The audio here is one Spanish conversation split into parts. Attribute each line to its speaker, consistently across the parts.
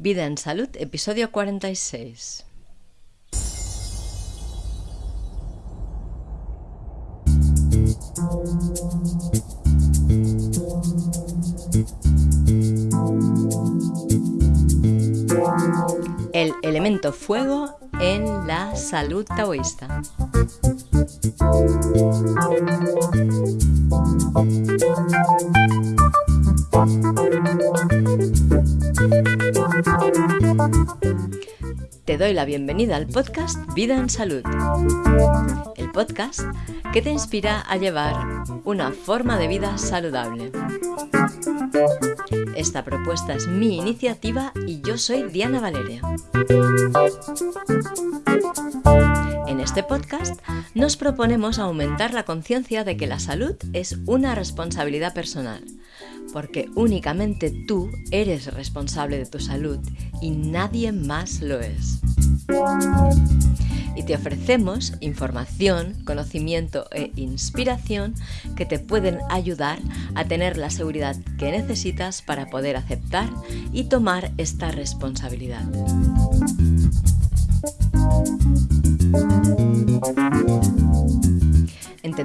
Speaker 1: Vida en Salud, episodio 46. El elemento fuego en la salud taoísta. Te doy la bienvenida al podcast Vida en Salud, el podcast que te inspira a llevar una forma de vida saludable. Esta propuesta es mi iniciativa y yo soy Diana Valeria. En este podcast nos proponemos aumentar la conciencia de que la salud es una responsabilidad personal, porque únicamente tú eres responsable de tu salud y nadie más lo es y te ofrecemos información, conocimiento e inspiración que te pueden ayudar a tener la seguridad que necesitas para poder aceptar y tomar esta responsabilidad.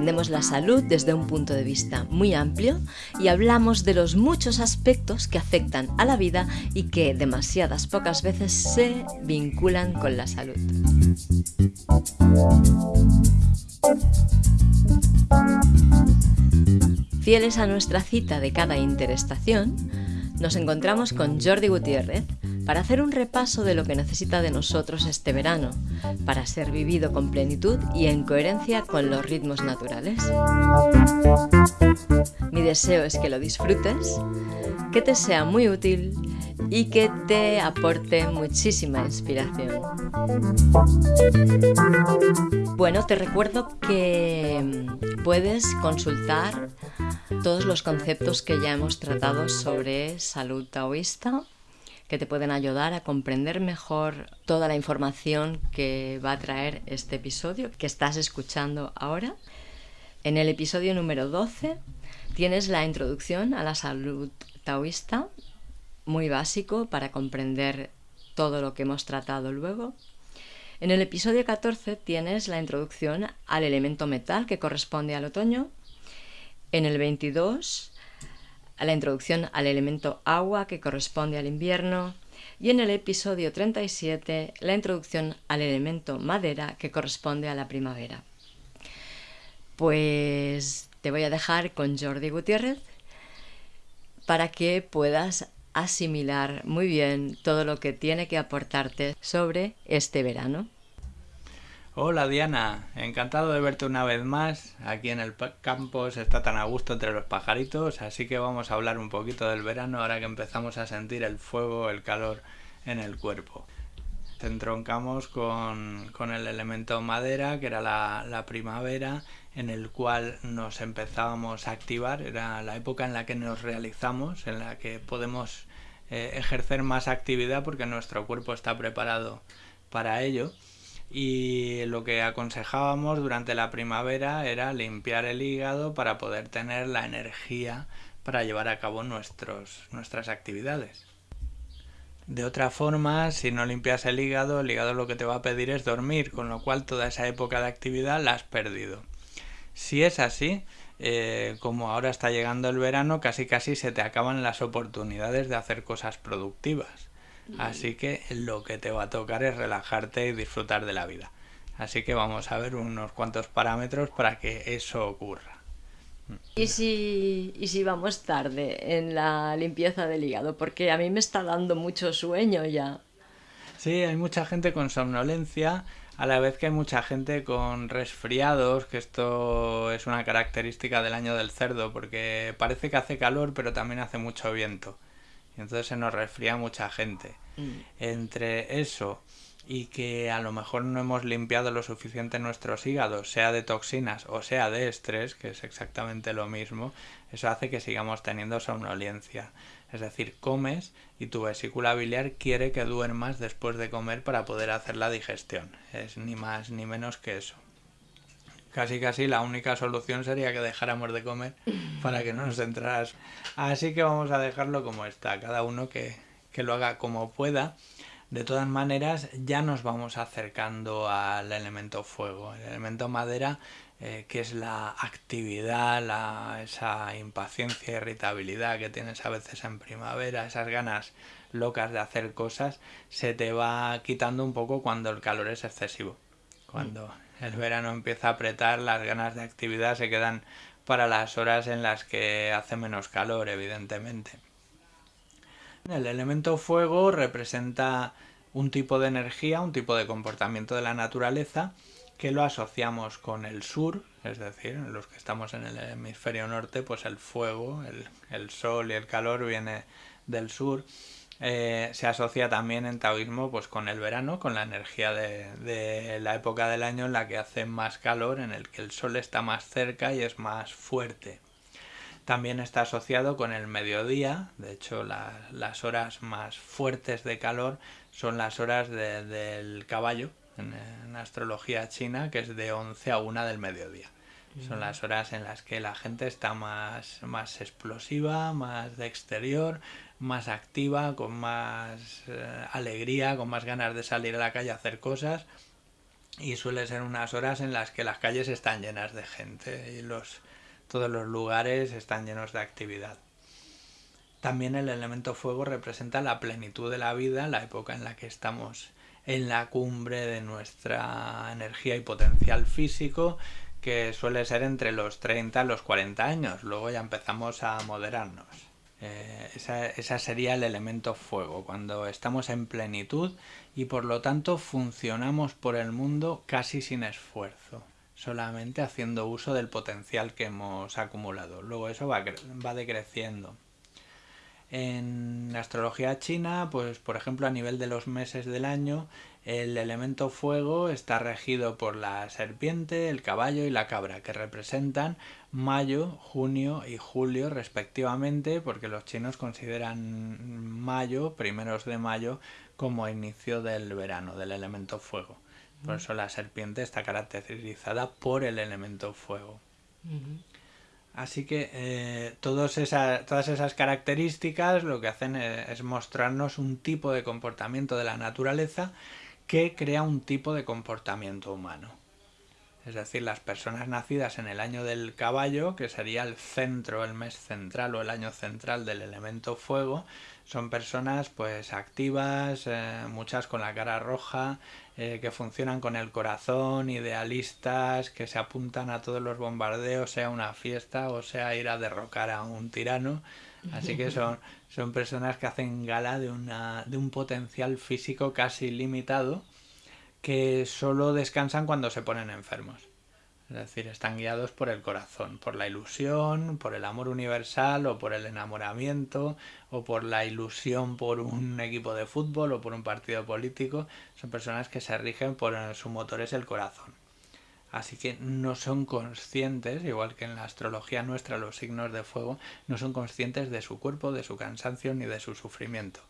Speaker 1: Entendemos la salud desde un punto de vista muy amplio y hablamos de los muchos aspectos que afectan a la vida y que demasiadas pocas veces se vinculan con la salud. Fieles a nuestra cita de cada interestación, nos encontramos con Jordi Gutiérrez, para hacer un repaso de lo que necesita de nosotros este verano, para ser vivido con plenitud y en coherencia con los ritmos naturales. Mi deseo es que lo disfrutes, que te sea muy útil y que te aporte muchísima inspiración. Bueno, te recuerdo que puedes consultar todos los conceptos que ya hemos tratado sobre salud taoísta que te pueden ayudar a comprender mejor toda la información que va a traer este episodio que estás escuchando ahora. En el episodio número 12 tienes la introducción a la salud taoísta, muy básico para comprender todo lo que hemos tratado luego. En el episodio 14 tienes la introducción al elemento metal que corresponde al otoño. En el 22 a la introducción al elemento agua que corresponde al invierno y en el episodio 37 la introducción al elemento madera que corresponde a la primavera. Pues te voy a dejar con Jordi Gutiérrez para que puedas asimilar muy bien todo lo que tiene que aportarte sobre este verano.
Speaker 2: Hola Diana, encantado de verte una vez más. Aquí en el campo se está tan a gusto entre los pajaritos, así que vamos a hablar un poquito del verano ahora que empezamos a sentir el fuego, el calor en el cuerpo. Entroncamos con, con el elemento madera, que era la, primavera, en el cual nos empezábamos a activar, era la época en la que nos realizamos, en la que podemos eh, ejercer más actividad porque nuestro cuerpo está preparado para ello y lo que aconsejábamos durante la primavera era limpiar el hígado para poder tener la energía para llevar a cabo nuestros, nuestras actividades. De otra forma, si no limpias el hígado, el hígado lo que te va a pedir es dormir, con lo cual toda esa época de actividad la has perdido. Si es así, eh, como ahora está llegando el verano, casi casi se te acaban las oportunidades de hacer cosas productivas. Así que lo que te va a tocar es relajarte y disfrutar de la vida. Así que vamos a ver unos cuantos parámetros para que eso ocurra.
Speaker 1: ¿Y si, ¿Y si vamos tarde en la limpieza del hígado? Porque a mí me está dando mucho sueño ya.
Speaker 2: Sí, hay mucha gente con somnolencia, a la vez que hay mucha gente con resfriados, que esto es una característica del año del cerdo, porque parece que hace calor, pero también hace mucho viento y entonces se nos resfría mucha gente. Mm. Entre eso y que a lo mejor no hemos limpiado lo suficiente nuestros hígados, sea de toxinas o sea de estrés, que es exactamente lo mismo, eso hace que sigamos teniendo somnolencia. Es decir, comes y tu vesícula biliar quiere que duermas después de comer para poder hacer la digestión. Es ni más ni menos que eso casi casi la única solución sería que dejáramos de comer para que no nos entraras. Así que vamos a dejarlo como está, cada uno que, que lo haga como pueda. De todas maneras, ya nos vamos acercando al elemento fuego. El elemento madera, eh, que es la actividad, la, esa impaciencia, irritabilidad que tienes a veces en primavera, esas ganas locas de hacer cosas, se te va quitando un poco cuando el calor es excesivo. Cuando el verano empieza a apretar, las ganas de actividad se quedan para las horas en las que hace menos calor, evidentemente. El elemento fuego representa un tipo de energía, un tipo de comportamiento de la naturaleza que lo asociamos con el sur, es decir, los que estamos en el hemisferio norte, pues el fuego, el, sol y el calor viene del sur. Eh, se asocia también en taoísmo pues con el verano, con la energía de, de, la época del año en la que hace más calor, en el que el sol está más cerca y es más fuerte. También está asociado con el mediodía, de hecho las horas más fuertes de calor son las horas del caballo en, astrología china, que es de 11 a 1 del mediodía. Son las horas en las que la gente está más, más explosiva, más de exterior, más activa, con más eh, alegría, con más ganas de salir a la calle a hacer cosas. Y suele ser unas horas en las que las calles están llenas de gente y los, todos los lugares están llenos de actividad. También el elemento fuego representa la plenitud de la vida, la época en la que estamos en la cumbre de nuestra energía y potencial físico, que suele ser entre los 30 y los 40 años. Luego ya empezamos a moderarnos. Eh, ese sería el elemento fuego, cuando estamos en plenitud y por lo tanto funcionamos por el mundo casi sin esfuerzo solamente haciendo uso del potencial que hemos acumulado. Luego eso va, va decreciendo. En la astrología china, pues por ejemplo a nivel de los meses del año, el elemento fuego está regido por la serpiente, el caballo y la cabra, que representan mayo, junio y julio respectivamente, porque los chinos consideran mayo, primeros de mayo, como inicio del verano, del elemento fuego. Por eso la serpiente está caracterizada por el elemento fuego. Así que eh, todas esas características lo que hacen es, es, mostrarnos un tipo de comportamiento de la naturaleza que crea un tipo de comportamiento humano. Es decir, las personas nacidas en el año del caballo, que sería el centro, el mes central o el año central del elemento fuego, son personas pues activas, eh, muchas con la cara roja, eh, que funcionan con el corazón, idealistas, que se apuntan a todos los bombardeos, sea una fiesta o sea ir a derrocar a un tirano. Así que son, son personas que hacen gala de, una, de un potencial físico casi limitado que solo descansan cuando se ponen enfermos. Es decir, están guiados por el corazón, por la ilusión, por el amor universal o por el enamoramiento o por la ilusión por un equipo de fútbol o por un partido político. Son personas que se rigen por su motor es el corazón. Así que no son conscientes, igual que en la astrología nuestra los signos de fuego, no son conscientes de su cuerpo, de su cansancio ni de su sufrimiento.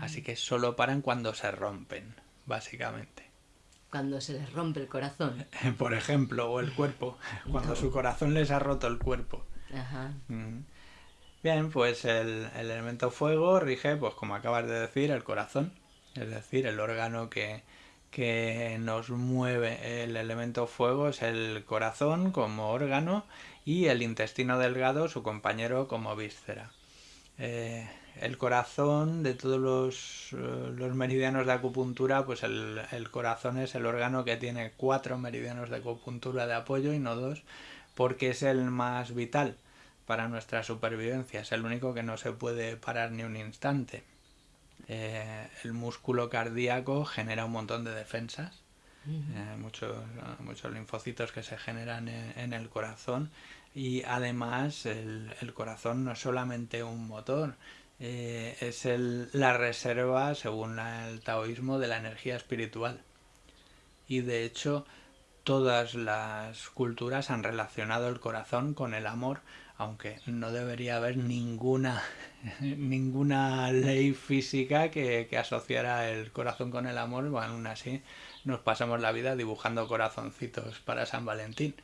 Speaker 2: Así que solo paran cuando se rompen, básicamente
Speaker 1: cuando se les rompe el corazón.
Speaker 2: Por ejemplo, o el cuerpo, cuando su corazón les ha roto el cuerpo. Ajá. Mm. Bien, pues el, elemento fuego rige, pues como acabas de decir, el corazón, es decir, el órgano que, que nos mueve el elemento fuego es el corazón como órgano y el intestino delgado, su compañero como víscera. Eh, el corazón de todos los, eh, los, meridianos de acupuntura, pues el, el, corazón es el órgano que tiene cuatro meridianos de acupuntura de apoyo y no dos, porque es el más vital para nuestra supervivencia, es el único que no se puede parar ni un instante. Eh, el músculo cardíaco genera un montón de defensas, eh, muchos, muchos linfocitos que se generan en, el corazón y además el, el corazón no es solamente un motor, eh, es el, la reserva, según el taoísmo, de la energía espiritual. Y de hecho, todas las culturas han relacionado el corazón con el amor, aunque no debería haber ninguna, ninguna ley física que, que, asociara el corazón con el amor, bueno, aún así nos pasamos la vida dibujando corazoncitos para San Valentín.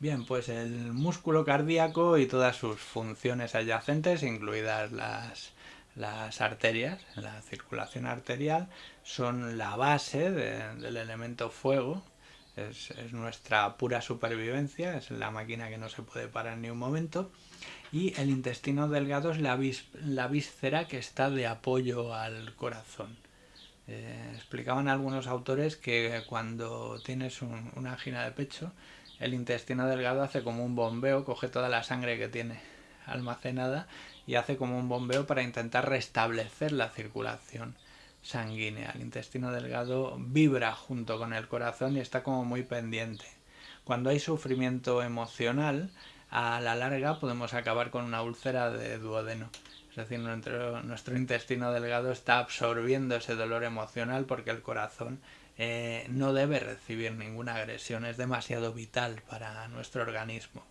Speaker 2: Bien, pues el músculo cardíaco y todas sus funciones adyacentes, incluidas las, Las arterias, la circulación arterial, son la base del elemento fuego, es, nuestra pura supervivencia, es la máquina que no se puede parar ni un momento. Y el intestino delgado es la, la víscera que está de apoyo al corazón. Eh, explicaban algunos autores que cuando tienes una angina de pecho, el intestino delgado hace como un bombeo, coge toda la sangre que tiene almacenada y hace como un bombeo para intentar restablecer la circulación sanguínea. El intestino delgado vibra junto con el corazón y está como muy pendiente. Cuando hay sufrimiento emocional, a la larga podemos acabar con una úlcera de duodeno. Es decir, nuestro, nuestro intestino delgado está absorbiendo ese dolor emocional porque el corazón eh, no debe recibir ninguna agresión, es demasiado vital para nuestro organismo.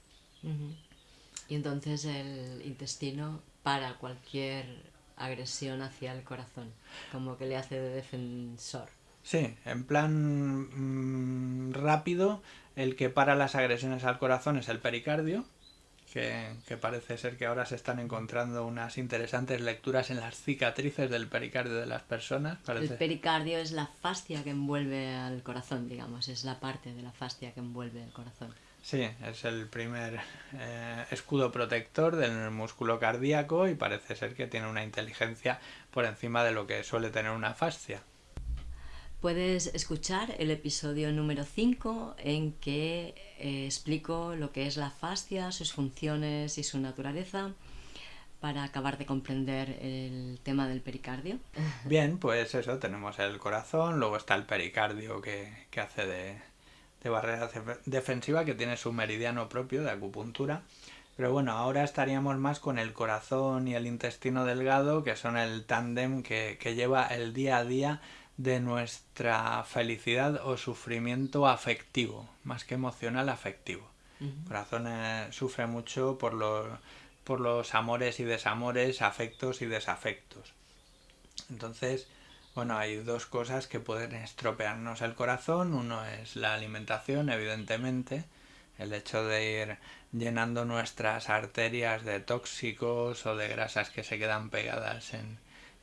Speaker 1: Y entonces el intestino para cualquier agresión hacia el corazón, como que le hace de defensor.
Speaker 2: Sí, en plan mm, rápido, el que para las agresiones al corazón es el pericardio, que, parece ser que ahora se están encontrando unas interesantes lecturas en las cicatrices del pericardio de las personas.
Speaker 1: El pericardio es la fascia que envuelve al corazón, digamos, es la parte de la fascia que envuelve el corazón.
Speaker 2: Sí, es el primer eh, escudo protector del músculo cardíaco y parece ser que tiene una inteligencia por encima de lo que suele tener una fascia.
Speaker 1: Puedes escuchar el episodio número 5 en que eh, explico lo que es la fascia, sus funciones y su naturaleza para acabar de comprender el tema del pericardio.
Speaker 2: Bien, pues eso, tenemos el corazón, luego está el pericardio que, hace de, de barrera defensiva, que tiene su meridiano propio de acupuntura. Pero bueno, ahora estaríamos más con el corazón y el intestino delgado, que son el tándem que, que lleva el día a día de nuestra felicidad o sufrimiento afectivo, más que emocional, afectivo. El corazón eh, sufre mucho por los, por los amores y desamores, afectos y desafectos. Entonces, bueno, hay dos cosas que pueden estropearnos el corazón. Uno es la alimentación, evidentemente, el hecho de ir llenando nuestras arterias de tóxicos o de grasas que se quedan pegadas en,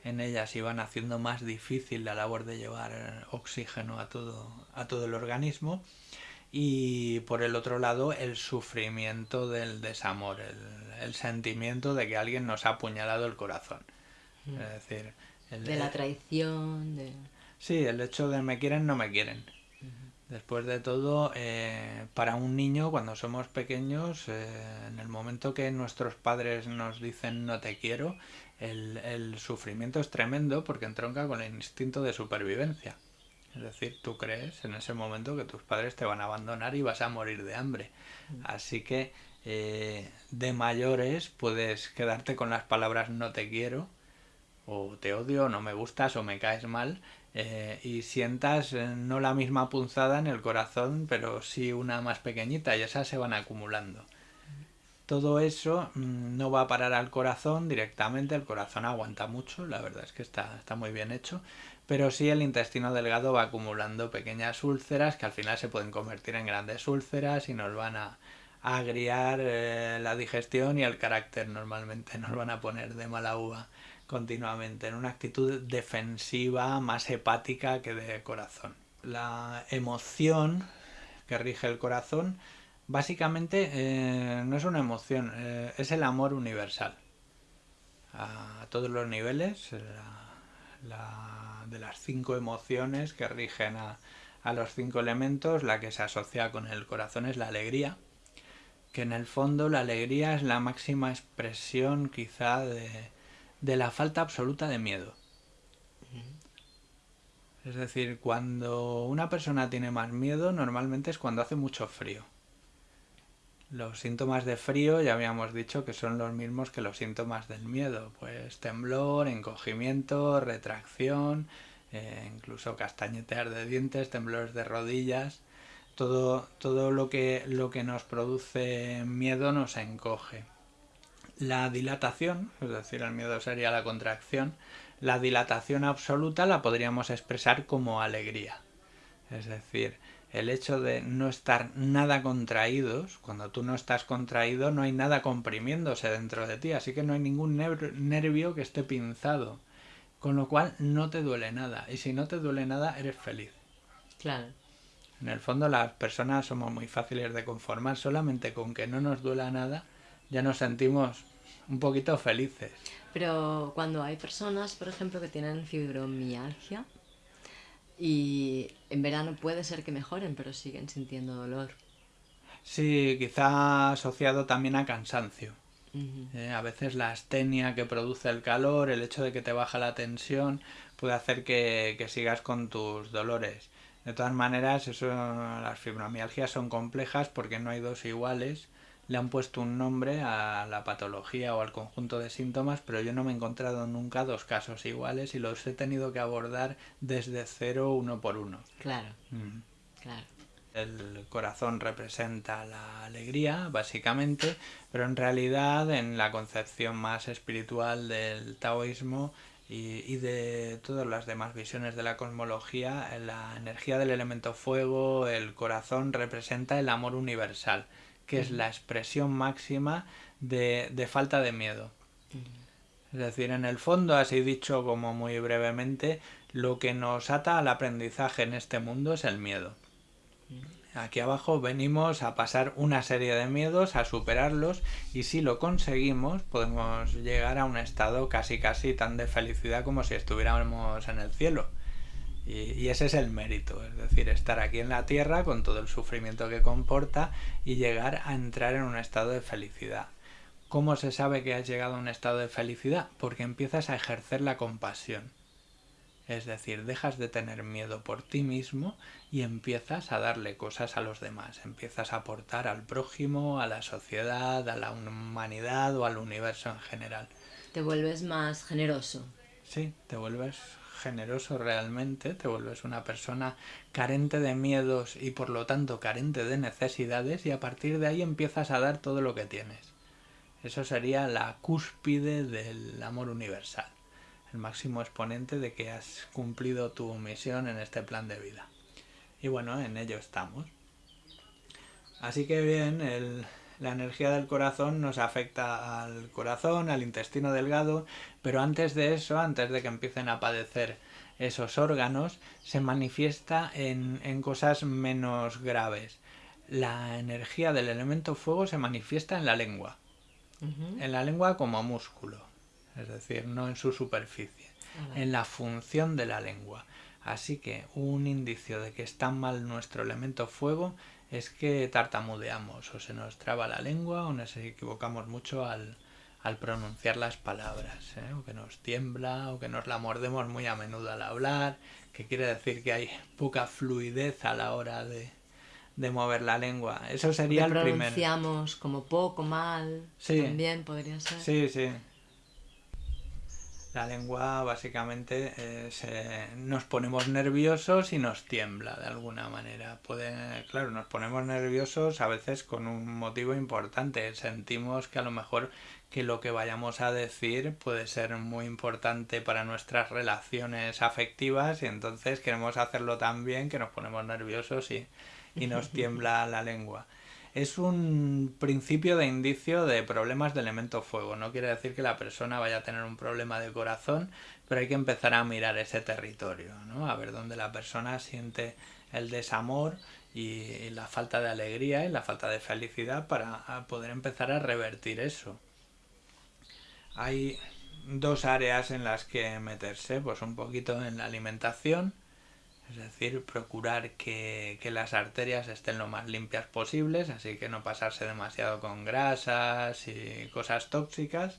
Speaker 2: en ellas y van haciendo más difícil la labor de llevar oxígeno a todo, a todo el organismo y por el otro lado el sufrimiento del desamor, el, sentimiento de que alguien nos ha apuñalado el corazón. Mm. Es decir,
Speaker 1: de la traición. De...
Speaker 2: Sí, el hecho de me quieren, no me quieren. Después de todo, eh, para un niño, cuando somos pequeños, eh, en el momento que nuestros padres nos dicen no te quiero, el, el, sufrimiento es tremendo porque entronca con el instinto de supervivencia. Es decir, tú crees en ese momento que tus padres te van a abandonar y vas a morir de hambre. Mm. Así que eh, de mayores puedes quedarte con las palabras no te quiero, o te odio, o no me gustas, o me caes mal, eh, y sientas eh, no la misma punzada en el corazón, pero sí una más pequeñita y esas se van acumulando. Todo eso mm, no va a parar al corazón directamente, el corazón aguanta mucho, la verdad es que está, está muy bien hecho, pero sí el intestino delgado va acumulando pequeñas úlceras que al final se pueden convertir en grandes úlceras y nos van a, agriar eh, la digestión y el carácter normalmente, nos van a poner de mala uva continuamente, en una actitud defensiva más hepática que de corazón. La emoción que rige el corazón básicamente eh, no es una emoción, eh, es el amor universal. A todos los niveles, de las cinco emociones que rigen a, a los cinco elementos, la que se asocia con el corazón es la alegría, que en el fondo la alegría es la máxima expresión quizá de, de la falta absoluta de miedo. Es decir, cuando una persona tiene más miedo, normalmente es cuando hace mucho frío. Los síntomas de frío ya habíamos dicho que son los mismos que los síntomas del miedo, pues temblor, encogimiento, retracción, eh, incluso castañetear de dientes, temblores de rodillas, todo, todo lo, que, lo que nos produce miedo nos encoge. La dilatación, es decir, el miedo sería la contracción, la dilatación absoluta la podríamos expresar como alegría. Es decir, el hecho de no estar nada contraídos, cuando tú no estás contraído no hay nada comprimiéndose dentro de ti, así que no hay ningún nervio que esté pinzado, con lo cual no te duele nada, y si no te duele nada eres feliz.
Speaker 1: Claro.
Speaker 2: En el fondo las personas somos muy fáciles de conformar, solamente con que no nos duela nada ya nos sentimos un poquito felices.
Speaker 1: Pero cuando hay personas, por ejemplo, que tienen fibromialgia y en verano puede ser que mejoren, pero siguen sintiendo dolor.
Speaker 2: Sí, quizá asociado también a cansancio. Eh, a veces la astenia que produce el calor, el hecho de que te baja la tensión, puede hacer que, que sigas con tus dolores. De todas maneras, eso, las fibromialgias son complejas porque no hay dos iguales le han puesto un nombre a la patología o al conjunto de síntomas, pero yo no me he encontrado nunca dos casos iguales y los he tenido que abordar desde cero uno por uno.
Speaker 1: Claro, mm. claro.
Speaker 2: El corazón representa la alegría, básicamente, pero en realidad en la concepción más espiritual del taoísmo y, y, de todas las demás visiones de la cosmología, la energía del elemento fuego, el corazón representa el amor universal que es la expresión máxima de, de falta de miedo. Es decir, en el fondo, así dicho como muy brevemente, lo que nos ata al aprendizaje en este mundo es el miedo. Aquí abajo venimos a pasar una serie de miedos, a superarlos y si lo conseguimos podemos llegar a un estado casi casi tan de felicidad como si estuviéramos en el cielo. Y, ese es el mérito, es decir, estar aquí en la tierra con todo el sufrimiento que comporta y llegar a entrar en un estado de felicidad. ¿Cómo se sabe que has llegado a un estado de felicidad? Porque empiezas a ejercer la compasión. Es decir, dejas de tener miedo por ti mismo y empiezas a darle cosas a los demás. Empiezas a aportar al prójimo, a la sociedad, a la humanidad o al universo en general.
Speaker 1: Te vuelves más generoso.
Speaker 2: Sí, te vuelves generoso realmente, te vuelves una persona carente de miedos y por lo tanto carente de necesidades y a partir de ahí empiezas a dar todo lo que tienes. Eso sería la cúspide del amor universal, el máximo exponente de que has cumplido tu misión en este plan de vida. Y bueno, en ello estamos. Así que bien, el, la energía del corazón nos afecta al corazón, al intestino delgado, pero antes de eso, antes de que empiecen a padecer esos órganos, se manifiesta en, en cosas menos graves. La energía del elemento fuego se manifiesta en la lengua. En la lengua como músculo, es decir, no en su superficie, en la función de la lengua. Así que un indicio de que está mal nuestro elemento fuego es que tartamudeamos o se nos traba la lengua o nos equivocamos mucho al, pronunciar las palabras, ¿eh? o que nos tiembla o que nos la mordemos muy a menudo al hablar, que quiere decir que hay poca fluidez a la hora de, mover la lengua. Eso sería el
Speaker 1: primero. Pronunciamos como poco, mal, también podría ser.
Speaker 2: Sí, sí. La lengua básicamente eh, nos ponemos nerviosos y nos tiembla de alguna manera. Puede, claro, nos ponemos nerviosos a veces con un motivo importante. Sentimos que a lo mejor que lo que vayamos a decir puede ser muy importante para nuestras relaciones afectivas y entonces queremos hacerlo tan bien que nos ponemos nerviosos y, y nos tiembla la lengua es un principio de indicio de problemas de elemento fuego. No quiere decir que la persona vaya a tener un problema de corazón, pero hay que empezar a mirar ese territorio, ¿no? A ver dónde la persona siente el desamor y la falta de alegría y la falta de felicidad para poder empezar a revertir eso. Hay dos áreas en las que meterse, pues un poquito en la alimentación, es decir, procurar que, las arterias estén lo más limpias posibles, así que no pasarse demasiado con grasas y cosas tóxicas.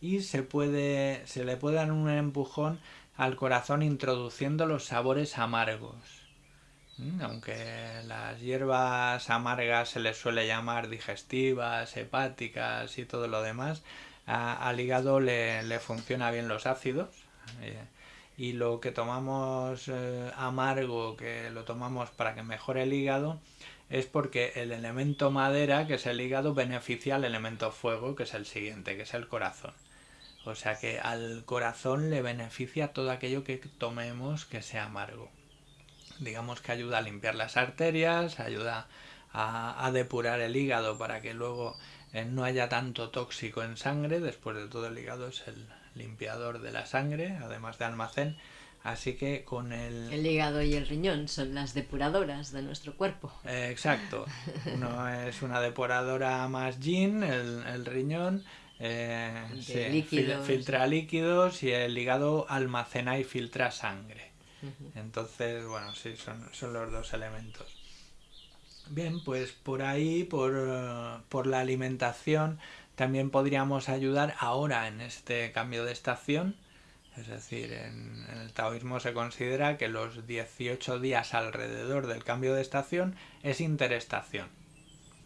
Speaker 2: Y se, puede, se le puede dar un empujón al corazón introduciendo los sabores amargos. Mm, aunque las hierbas amargas se les suele llamar digestivas, hepáticas y todo lo demás, al hígado le, le funciona bien los ácidos. Y lo que tomamos eh, amargo, que lo tomamos para que mejore el hígado, es porque el elemento madera, que es el hígado, beneficia al elemento fuego, que es el siguiente, que es el corazón. O sea que al corazón le beneficia todo aquello que tomemos que sea amargo. digamos que ayuda a limpiar las arterias, ayuda a, depurar el hígado para que luego no haya tanto tóxico en sangre. Después de todo el hígado es el limpiador de la sangre, además de almacén. Así que con el...
Speaker 1: El hígado y el riñón son las depuradoras de nuestro cuerpo.
Speaker 2: Eh, exacto. Uno es una depuradora más yin, el, riñón. Eh, filtra líquidos y el hígado almacena y filtra sangre. Entonces, bueno, sí, son, son los dos elementos. Bien, pues por ahí, por, por, la alimentación, también podríamos ayudar ahora en este cambio de estación. Es decir, en, el taoísmo se considera que los 18 días alrededor del cambio de estación es interestación.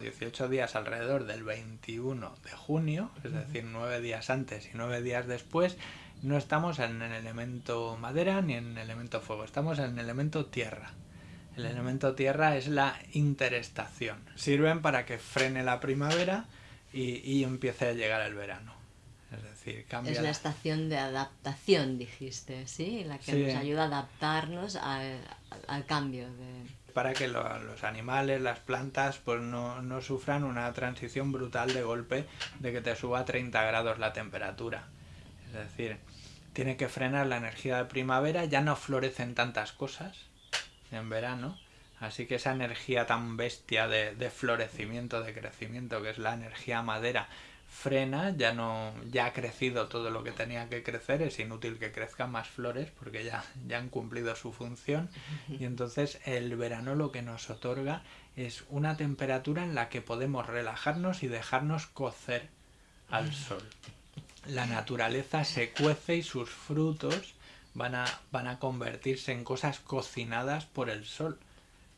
Speaker 2: 18 días alrededor del 21 de junio, es decir, 9 días antes y 9 días después, no estamos en el elemento madera ni en el elemento fuego, estamos en el elemento tierra. El elemento tierra es la interestación. Sirven para que frene la primavera y, empiece a llegar el verano. Es decir, cambia.
Speaker 1: Es la estación de adaptación, dijiste, ¿sí? La que nos ayuda a adaptarnos al, cambio de
Speaker 2: para que los animales, las plantas, pues no, no, sufran una transición brutal de golpe de que te suba a 30 grados la temperatura. Es decir, tiene que frenar la energía de primavera, ya no florecen tantas cosas en verano, así que esa energía tan bestia de, florecimiento, de crecimiento, que es la energía madera, frena, ya no ya ha crecido todo lo que tenía que crecer, es inútil que crezcan más flores porque ya, ya han cumplido su función. Y entonces el verano lo que nos otorga es una temperatura en la que podemos relajarnos y dejarnos cocer al sol. La naturaleza se cuece y sus frutos van a, van a convertirse en cosas cocinadas por el sol.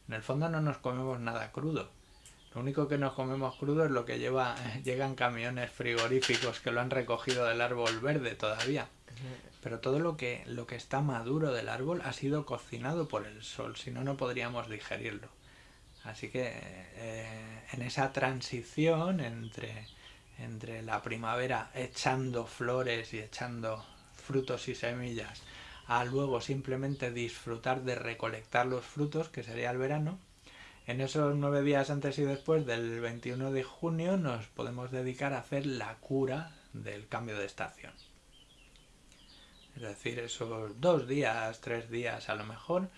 Speaker 2: En el fondo no nos comemos nada crudo. Lo único que nos comemos crudo es lo que lleva, llegan camiones frigoríficos que lo han recogido del árbol verde todavía. Pero todo lo que, lo que está maduro del árbol ha sido cocinado por el sol, si no, no podríamos digerirlo. Así que eh, en esa transición entre entre la primavera echando flores y echando frutos y semillas a luego simplemente disfrutar de recolectar los frutos, que sería el verano, en esos nueve días antes y después del 21 de junio nos podemos dedicar a hacer la cura del cambio de estación. Es decir, esos dos días, tres días a lo mejor,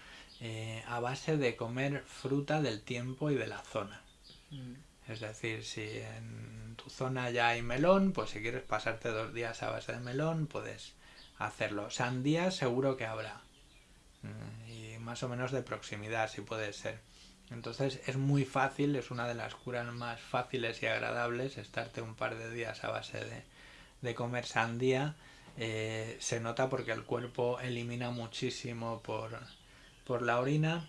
Speaker 2: eh, a base de comer fruta del tiempo y de la zona. Mm. Es decir, si en tu zona ya hay melón, pues si quieres pasarte dos días a base de melón, puedes hacerlo. Sandía seguro que habrá. Mm, y más o menos de proximidad, si puede ser. Entonces es muy fácil, es una de las curas más fáciles y agradables estarte un par de días a base de, comer sandía. Eh, se nota porque el cuerpo elimina muchísimo por, por la orina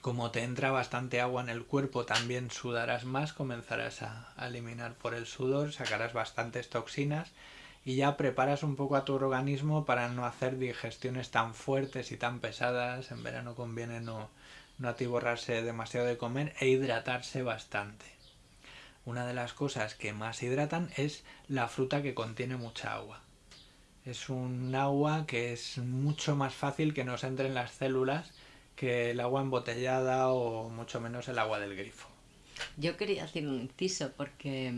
Speaker 2: como te entra bastante agua en el cuerpo, también sudarás más, comenzarás a, eliminar por el sudor, sacarás bastantes toxinas y ya preparas un poco a tu organismo para no hacer digestiones tan fuertes y tan pesadas. En verano conviene no, no atiborrarse demasiado de comer e hidratarse bastante. Una de las cosas que más hidratan es la fruta que contiene mucha agua. Es un agua que es mucho más fácil que nos entre en las células que el agua embotellada o mucho menos el agua del grifo.
Speaker 1: Yo quería hacer un inciso porque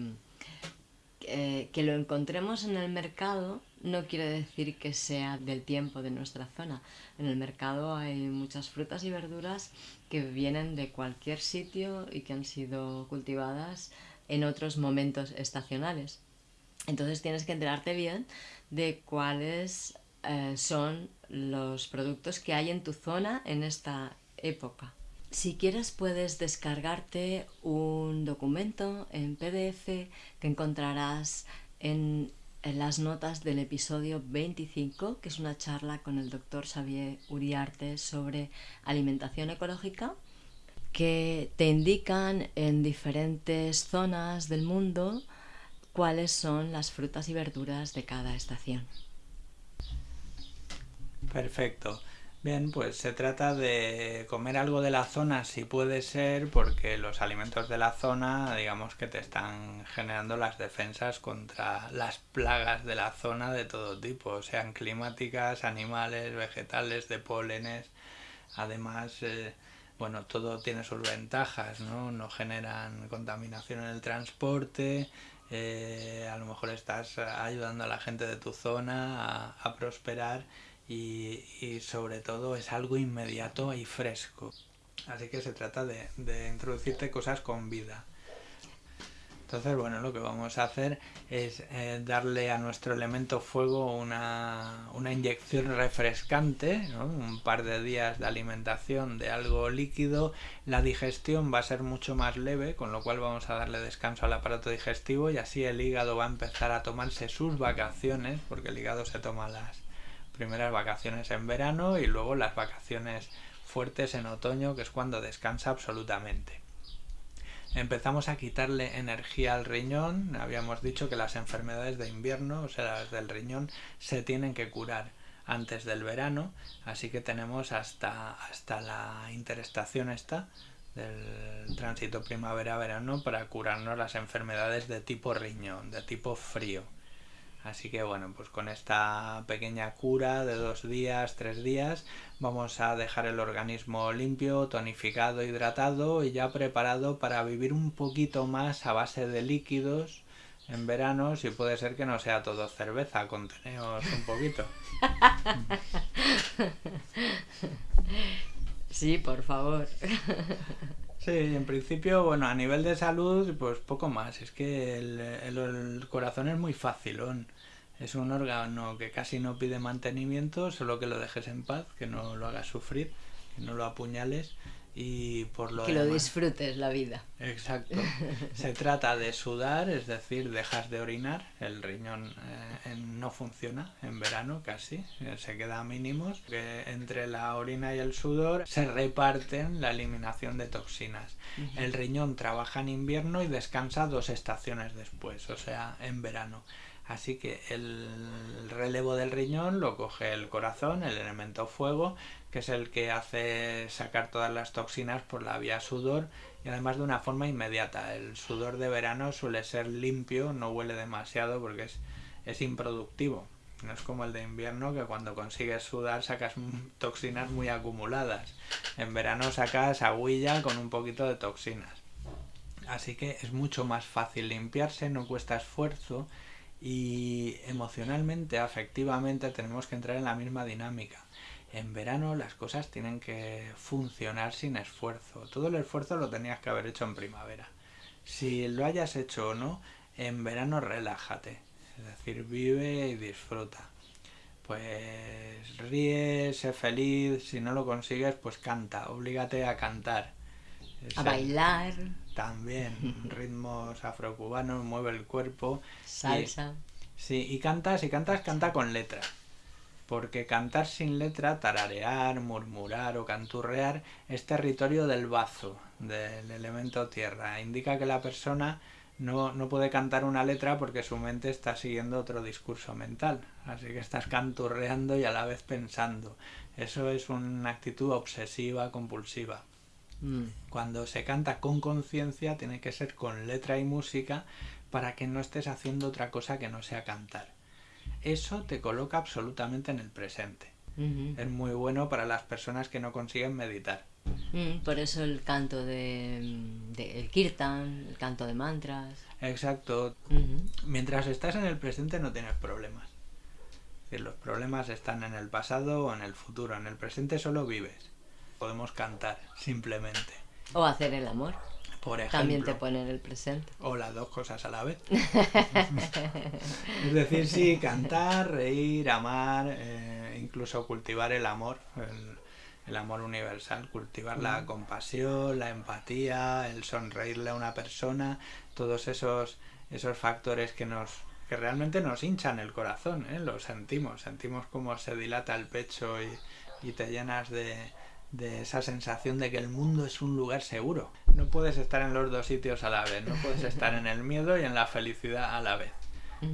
Speaker 1: eh, que lo encontremos en el mercado no quiere decir que sea del tiempo de nuestra zona. En el mercado hay muchas frutas y verduras que vienen de cualquier sitio y que han sido cultivadas en otros momentos estacionales. Entonces tienes que enterarte bien de cuáles eh, son los productos que hay en tu zona en esta época. Si quieres puedes descargarte un documento en PDF que encontrarás en, las notas del episodio 25, que es una charla con el doctor Xavier Uriarte sobre alimentación ecológica, que te indican en diferentes zonas del mundo cuáles son las frutas y verduras de cada estación.
Speaker 2: Perfecto. Bien, pues se trata de comer algo de la zona si puede ser, porque los alimentos de la zona, digamos que te están generando las defensas contra las plagas de la zona de todo tipo, sean climáticas, animales, vegetales, de pólenes. Además, eh, bueno, todo tiene sus ventajas, ¿no? No generan contaminación en el transporte, eh, a lo mejor estás ayudando a la gente de tu zona a, prosperar y, sobre todo es algo inmediato y fresco. Así que se trata de, de introducirte cosas con vida. Entonces, bueno, lo que vamos a hacer es eh, darle a nuestro elemento fuego una, una inyección refrescante, un par de días de alimentación de algo líquido. La digestión va a ser mucho más leve, con lo cual vamos a darle descanso al aparato digestivo y así el hígado va a empezar a tomarse sus vacaciones, porque el hígado se toma las primeras vacaciones en verano y luego las vacaciones fuertes en otoño, que es cuando descansa absolutamente empezamos a quitarle energía al riñón. Habíamos dicho que las enfermedades de invierno, o sea, las del riñón, se tienen que curar antes del verano, así que tenemos hasta, hasta la interestación esta del tránsito primavera-verano para curarnos las enfermedades de tipo riñón, de tipo frío. Así que bueno, pues con esta pequeña cura de dos días, tres días, vamos a dejar el organismo limpio, tonificado, hidratado y ya preparado para vivir un poquito más a base de líquidos en verano, si puede ser que no sea todo cerveza, conteneos un poquito.
Speaker 1: Sí, por favor.
Speaker 2: Sí, en principio, bueno, a nivel de salud, pues poco más. Es que el, el, corazón es muy fácil. Es un órgano que casi no pide mantenimiento, solo que lo dejes en paz, que no lo hagas sufrir, que no lo apuñales y por lo
Speaker 1: que lo disfrutes la vida.
Speaker 2: Exacto. Se trata de sudar es decir dejas de orinar el riñón eh, no funciona en verano casi eh, se queda a mínimos que entre la orina y el sudor se reparten la eliminación de toxinas. El riñón trabaja en invierno y descansa dos estaciones después o sea en verano. Así que el relevo del riñón lo coge el corazón, el elemento fuego, que es el que hace sacar todas las toxinas por la vía sudor y además de una forma inmediata. El sudor de verano suele ser limpio, no huele demasiado porque es, es improductivo. No es como el de invierno que cuando consigues sudar sacas toxinas muy acumuladas. En verano sacas agüilla con un poquito de toxinas. Así que es mucho más fácil limpiarse, no cuesta esfuerzo y emocionalmente, afectivamente, tenemos que entrar en la misma dinámica. En verano las cosas tienen que funcionar sin esfuerzo. Todo el esfuerzo lo tenías que haber hecho en primavera. Si lo hayas hecho o no, en verano relájate. Es decir, vive y disfruta. Pues ríe, sé feliz. Si no lo consigues, pues canta. Oblígate a cantar.
Speaker 1: A bailar.
Speaker 2: También, ritmos afrocubanos, mueve el cuerpo.
Speaker 1: Salsa.
Speaker 2: sí, y cantas, y cantas, canta con letra. Porque cantar sin letra, tararear, murmurar o canturrear es territorio del bazo, del elemento tierra. Indica que la persona no, no puede cantar una letra porque su mente está siguiendo otro discurso mental. Así que estás canturreando y a la vez pensando. Eso es una actitud obsesiva, compulsiva. Mm. Cuando se canta con conciencia tiene que ser con letra y música para que no estés haciendo otra cosa que no sea cantar. Eso te coloca absolutamente en el presente. Es muy bueno para las personas que no consiguen meditar.
Speaker 1: Mm, por eso el canto de, el kirtan, el canto de mantras.
Speaker 2: Exacto. Mientras estás en el presente no tienes problemas. los problemas están en el pasado o en el futuro. En el presente solo vives podemos cantar, simplemente.
Speaker 1: O hacer el amor.
Speaker 2: Por ejemplo.
Speaker 1: También te pone en el presente.
Speaker 2: O las dos cosas a la vez. es decir, sí, cantar, reír, amar, eh, incluso cultivar el amor, el, amor universal, cultivar la compasión, la empatía, el sonreírle a una persona, todos esos, esos factores que nos que realmente nos hinchan el corazón, ¿eh? lo sentimos, sentimos como se dilata el pecho y te llenas de, de esa sensación de que el mundo es un lugar seguro. No puedes estar en los dos sitios a la vez, no puedes estar en el miedo y en la felicidad a la vez.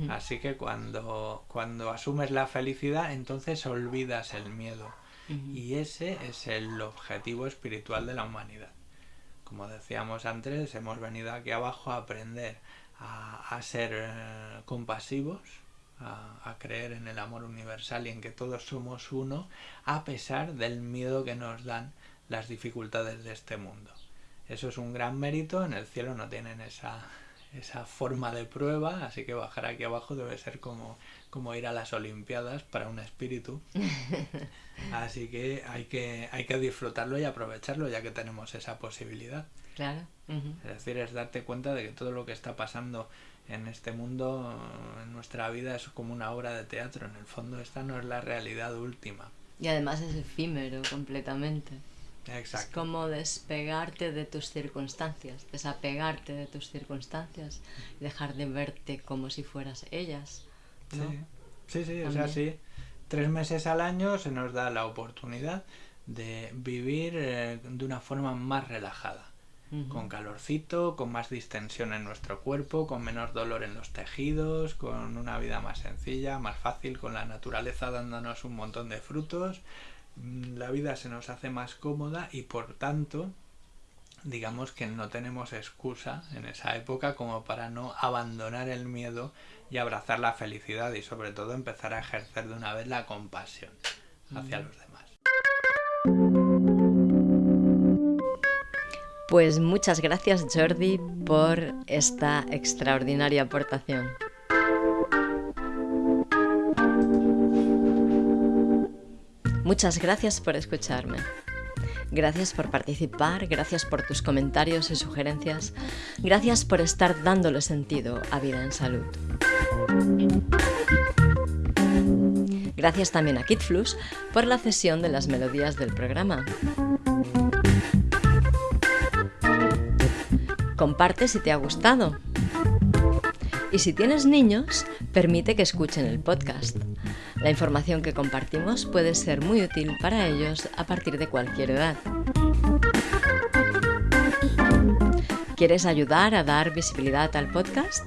Speaker 2: Así que cuando, cuando asumes la felicidad, entonces olvidas el miedo. Y ese es el objetivo espiritual de la humanidad. Como decíamos antes, hemos venido aquí abajo a aprender a, ser eh, compasivos, a, a, creer en el amor universal y en que todos somos uno, a pesar del miedo que nos dan las dificultades de este mundo. Eso es un gran mérito, en el cielo no tienen esa, esa forma de prueba, así que bajar aquí abajo debe ser como, como ir a las Olimpiadas para un espíritu. Así que hay, que hay que disfrutarlo y aprovecharlo ya que tenemos esa posibilidad.
Speaker 1: Claro.
Speaker 2: Es decir, es darte cuenta de que todo lo que está pasando en este mundo, en nuestra vida, es como una obra de teatro. En el fondo esta no es la realidad última.
Speaker 1: Y además es efímero completamente.
Speaker 2: Exacto.
Speaker 1: Es como despegarte de tus circunstancias, desapegarte de tus circunstancias dejar de verte como si fueras ellas. ¿no?
Speaker 2: Sí, sí, sí o sea, sí. Tres meses al año se nos da la oportunidad de vivir eh, de una forma más relajada. Uh -huh. Con calorcito, con más distensión en nuestro cuerpo, con menos dolor en los tejidos, con una vida más sencilla, más fácil, con la naturaleza dándonos un montón de frutos, la vida se nos hace más cómoda y por tanto digamos que no tenemos excusa en esa época como para no abandonar el miedo y abrazar la felicidad y sobre todo empezar a ejercer de una vez la compasión hacia los demás.
Speaker 1: Pues muchas gracias Jordi por esta extraordinaria aportación. Muchas gracias por escucharme. Gracias por participar, gracias por tus comentarios y sugerencias, gracias por estar dándole sentido a Vida en Salud. Gracias también a Kitflux por la cesión de las melodías del programa. Comparte si te ha gustado. Y si tienes niños, permite que escuchen el podcast. La información que compartimos puede ser muy útil para ellos a partir de cualquier edad. ¿Quieres ayudar a dar visibilidad al podcast?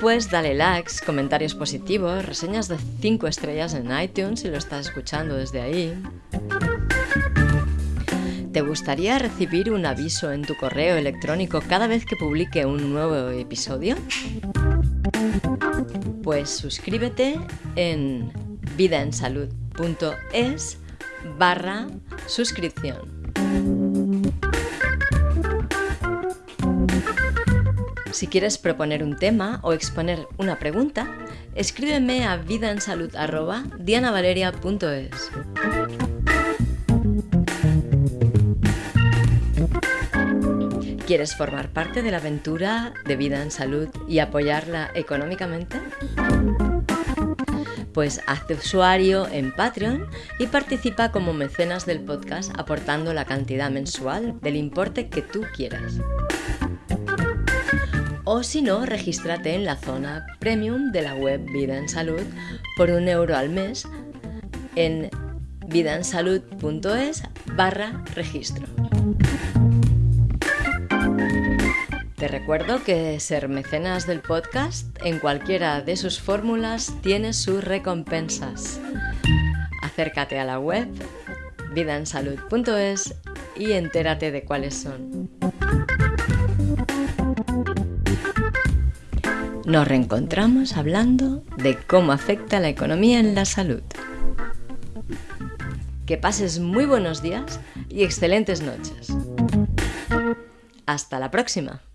Speaker 1: Pues dale likes, comentarios positivos, reseñas de 5 estrellas en iTunes si lo estás escuchando desde ahí. ¿Te gustaría recibir un aviso en tu correo electrónico cada vez que publique un nuevo episodio? Pues suscríbete en vidaensalud.es barra suscripción. Si quieres proponer un tema o exponer una pregunta, escríbeme a vidaensalud.dianavaleria.es. ¿Quieres formar parte de la aventura de vida en salud y apoyarla económicamente? Pues hazte usuario en Patreon y participa como mecenas del podcast aportando la cantidad mensual del importe que tú quieras. O si no, regístrate en la zona premium de la web Vida en Salud por un euro al mes en vidaensalud.es barra registro. Recuerdo que ser mecenas del podcast en cualquiera de sus fórmulas tiene sus recompensas. Acércate a la web vidaensalud.es y entérate de cuáles son. Nos reencontramos hablando de cómo afecta la economía en la salud. Que pases muy buenos días y excelentes noches. Hasta la próxima.